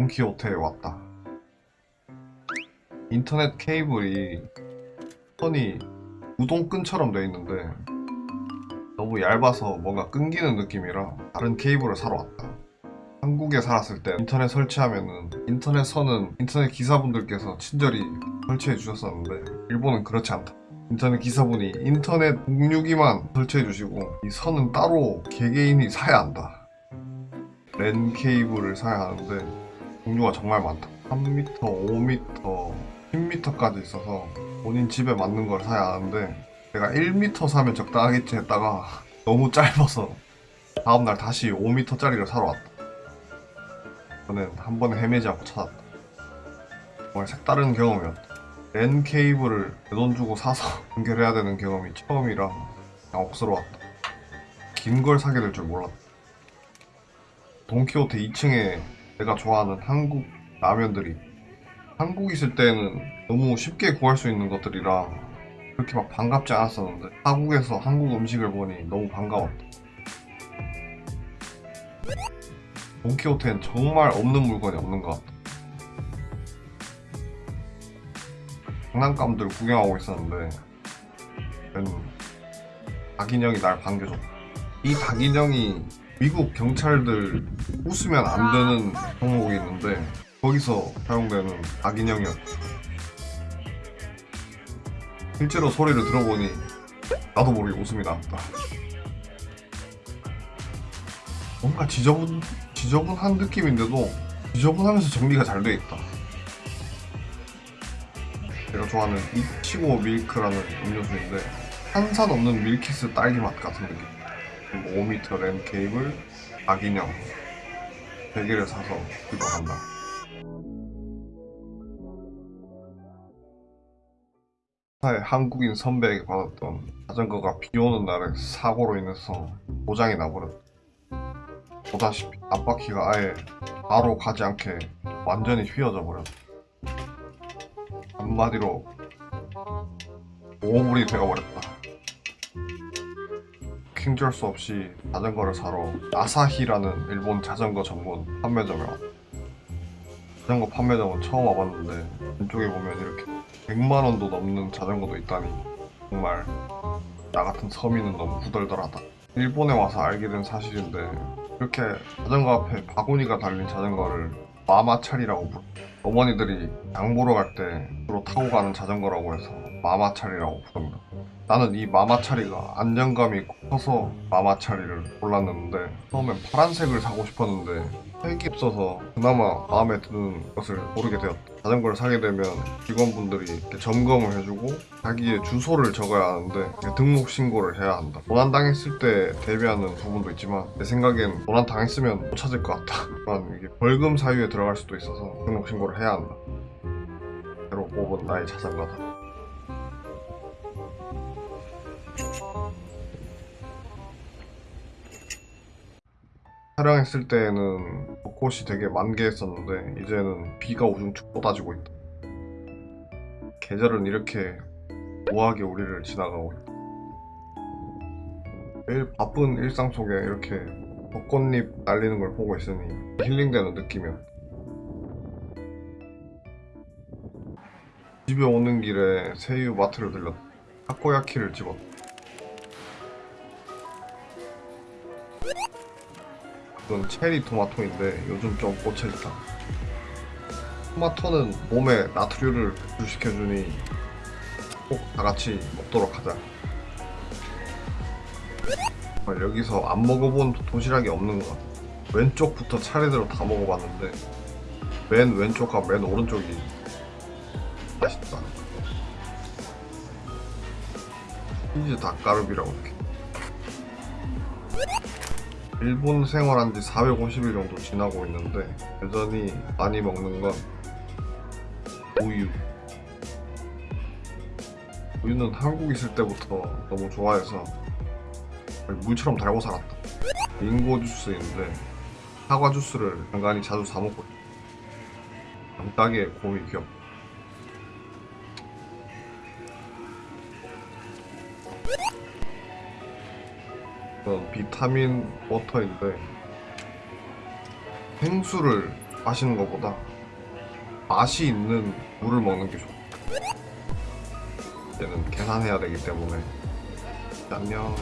돈키호테에 왔다. 인터넷 케이블이 선이 우동끈처럼 돼 있는데 너무 얇아서 뭔가 끊기는 느낌이라 다른 케이블을 사러 왔다. 한국에 살았을 때 인터넷 설치하면은 인터넷 선은 인터넷 기사분들께서 친절히 설치해 주셨었는데 일본은 그렇지 않다. 인터넷 기사분이 인터넷 공유기만 설치해 주시고 이 선은 따로 개개인이 사야 한다. 랜 케이블을 사야 하는데 종류가 정말 많다. 3m, 5m, 10m까지 있어서 본인 집에 맞는 걸 사야 하는데 내가 1m 사면 적당하겠지 했다가 너무 짧아서 다음날 다시 5m짜리를 사러 왔다. 저는 한 번에 헤매지 않고 찾았다. 정말 색다른 경험이었다. 랜 케이블을 내 돈 주고 사서 연결해야 되는 경험이 처음이라 그냥 억스러웠다. 긴 걸 사게 될 줄 몰랐다. 돈키호테 2층에 내가 좋아하는 한국 라면들이 한국 있을 때는 너무 쉽게 구할 수 있는 것들이라 그렇게 막 반갑지 않았었는데 한국에서 한국 음식을 보니 너무 반가웠다. 돈키호테는 정말 없는 물건이 없는 것 같다. 장난감들 구경하고 있었는데 박인영이 날 반겨줬다. 이 박인영이 미국 경찰들 웃으면 안 되는 종목이 있는데 거기서 사용되는 박인영이었다. 실제로 소리를 들어보니 나도 모르게 웃음이 나왔다. 뭔가 지저분 지저분한 느낌인데도 지저분하면서 정리가 잘 돼 있다. 내가 좋아하는 이치고 밀크라는 음료수인데 탄산 없는 밀키스 딸기 맛 같은 느낌. 그리고 5m 랜 케이블 박인형 100개를 사서 구입한다. 회사의 한국인 선배에게 받았던 자전거가 비 오는 날에 사고로 인해서 고장이 나버렸다. 보다시피 앞바퀴가 아예 바로 가지 않게 완전히 휘어져 버렸다. 한마디로 오물이 되어버렸다. 킹줄 수 없이 자전거를 사러 아사히라는 일본 자전거 전문 판매점에 왔다. 자전거 판매점은 처음 와봤는데 왼쪽에 보면 이렇게 100만 원도 넘는 자전거도 있다니 정말 나 같은 서민은 너무 후덜덜하다. 일본에 와서 알게 된 사실인데 이렇게 자전거 앞에 바구니가 달린 자전거를 마마차리라고 부르 어머니들이 양 보러 갈 때 주로 타고 가는 자전거라고 해서 마마차리라고 부릅니다. 나는 이 마마차리가 안정감이 커서 마마차리를 골랐는데 처음엔 파란색을 사고 싶었는데 색이 없어서 그나마 마음에 드는 것을 고르게 되었다. 자전거를 사게 되면 직원분들이 이렇게 점검을 해주고 자기의 주소를 적어야 하는데 등록 신고를 해야 한다. 도난 당했을 때 대비하는 부분도 있지만 내 생각엔 도난 당했으면 못 찾을 것 같다. 이게 벌금 사유에 들어갈 수도 있어서 등록 신고를 해야 한다. 새로 뽑은 나의 자전거다. 촬영했을 때에는 벚꽃이 되게 만개했었는데 이제는 비가 우중충 쏟아지고 있다. 계절은 이렇게 우아하게 우리를 지나가고 있다. 매일 바쁜 일상 속에 이렇게 벚꽃잎 날리는 걸 보고 있으니 힐링되는 느낌이었다. 집에 오는 길에 새우 마트를 들렸다. 타코야키를 집었다. 이건 체리 토마토인데 요즘 좀 꽂혀있다 토마토는 몸에 나트륨을 배출시켜주니 꼭 다같이 먹도록 하자 여기서 안 먹어본 도시락이 없는 것 같아 왼쪽부터 차례대로 다 먹어봤는데 맨 왼쪽과 맨 오른쪽이 맛있다. 치즈 닭가루비라고 이렇게. 일본 생활한 지 450일 정도 지나고 있는데 여전히 많이 먹는 건 우유. 우유는 한국 있을 때부터 너무 좋아해서 물처럼 달고 살았다. 링고 주스인데 사과 주스를 간간히 자주 사 먹고 간단하게 곰이 귀엽다 이건 비타민 워터인데 생수를 마시는 것보다 맛이 있는 물을 먹는 게 좋아. 얘는 계산해야 되기 때문에 안녕.